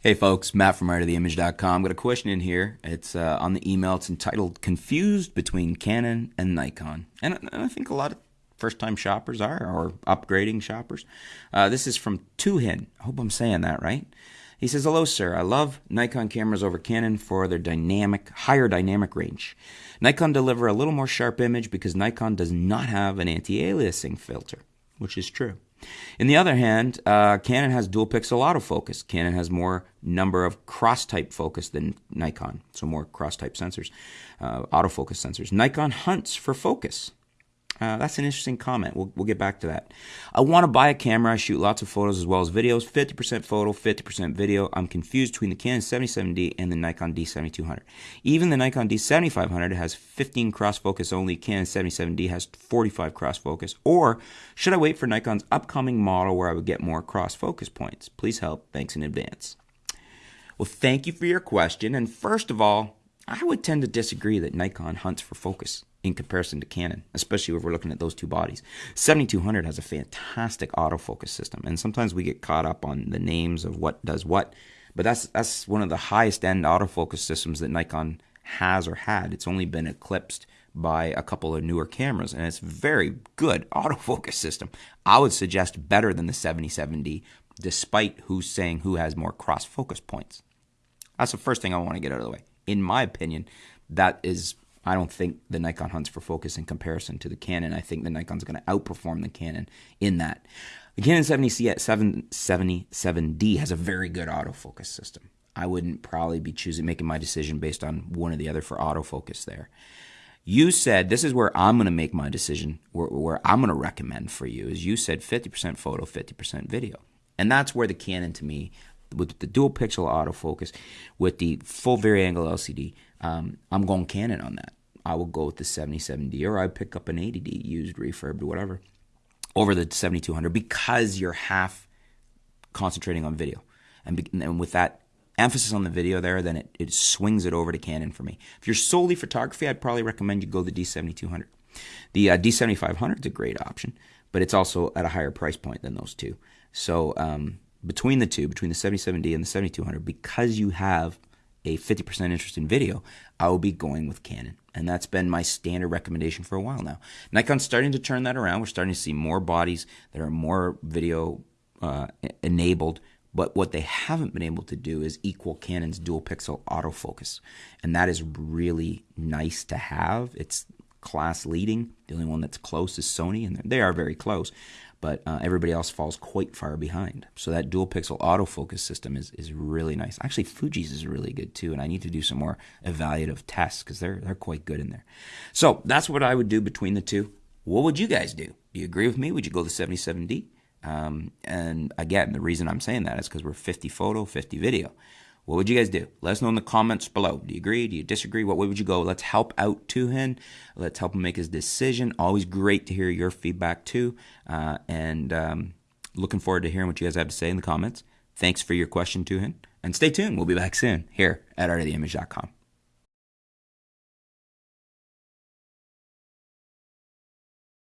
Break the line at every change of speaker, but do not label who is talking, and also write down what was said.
Hey folks, Matt from artoftheimage.com. Got a question in here. It's uh, on the email. It's entitled "Confused Between Canon and Nikon," and, and I think a lot of first-time shoppers are, or upgrading shoppers. Uh, this is from Tuhin. I hope I'm saying that right. He says, "Hello, sir. I love Nikon cameras over Canon for their dynamic, higher dynamic range. Nikon deliver a little more sharp image because Nikon does not have an anti-aliasing filter, which is true." In the other hand, uh, Canon has dual pixel autofocus. Canon has more number of cross type focus than Nikon, so more cross type sensors, uh, autofocus sensors. Nikon hunts for focus. Uh, that's an interesting comment. We'll, we'll get back to that. I want to buy a camera. I shoot lots of photos as well as videos. 50% photo, 50% video. I'm confused between the Canon 77D and the Nikon D7200. Even the Nikon D7500 has 15 cross focus only. Canon 77D has 45 cross focus. Or should I wait for Nikon's upcoming model where I would get more cross focus points? Please help. Thanks in advance. Well, thank you for your question. And first of all, I would tend to disagree that Nikon hunts for focus in comparison to Canon, especially if we're looking at those two bodies. 7200 has a fantastic autofocus system, and sometimes we get caught up on the names of what does what, but that's that's one of the highest end autofocus systems that Nikon has or had. It's only been eclipsed by a couple of newer cameras, and it's very good autofocus system. I would suggest better than the 77D, despite who's saying who has more cross focus points. That's the first thing I want to get out of the way. In my opinion, that is I don't think the Nikon hunts for focus in comparison to the Canon. I think the Nikon's going to outperform the Canon in that. The Canon 70C at 777D has a very good autofocus system. I wouldn't probably be choosing making my decision based on one or the other for autofocus there. You said this is where I'm going to make my decision, where, where I'm going to recommend for you is you said 50% photo, 50% video. And that's where the Canon to me with the dual pixel autofocus, with the full vari-angle LCD, um, I'm going Canon on that. I will go with the 77D or I pick up an 80D used, refurbed, whatever over the 7200 because you're half concentrating on video. And, and with that emphasis on the video there, then it, it swings it over to Canon for me. If you're solely photography, I'd probably recommend you go the D7200. The uh, D7500 is a great option, but it's also at a higher price point than those two. So um, between the two, between the 77D and the 7200, because you have a 50% interest in video, I will be going with Canon. And that's been my standard recommendation for a while now. Nikon's starting to turn that around. We're starting to see more bodies that are more video uh, enabled. But what they haven't been able to do is equal Canon's dual pixel autofocus. And that is really nice to have. It's class leading. The only one that's close is Sony, and they are very close but uh, everybody else falls quite far behind. So that dual pixel autofocus system is, is really nice. Actually, Fuji's is really good too, and I need to do some more evaluative tests because they're they're quite good in there. So that's what I would do between the two. What would you guys do? Do you agree with me? Would you go the 77D? Um, and again, the reason I'm saying that is because we're 50 photo, 50 video. What would you guys do? Let us know in the comments below. Do you agree? Do you disagree? What way would you go? Let's help out Tuhin. Let's help him make his decision. Always great to hear your feedback too. Uh, and um, looking forward to hearing what you guys have to say in the comments. Thanks for your question, Tuhin. And stay tuned. We'll be back soon here at artoftheimage.com.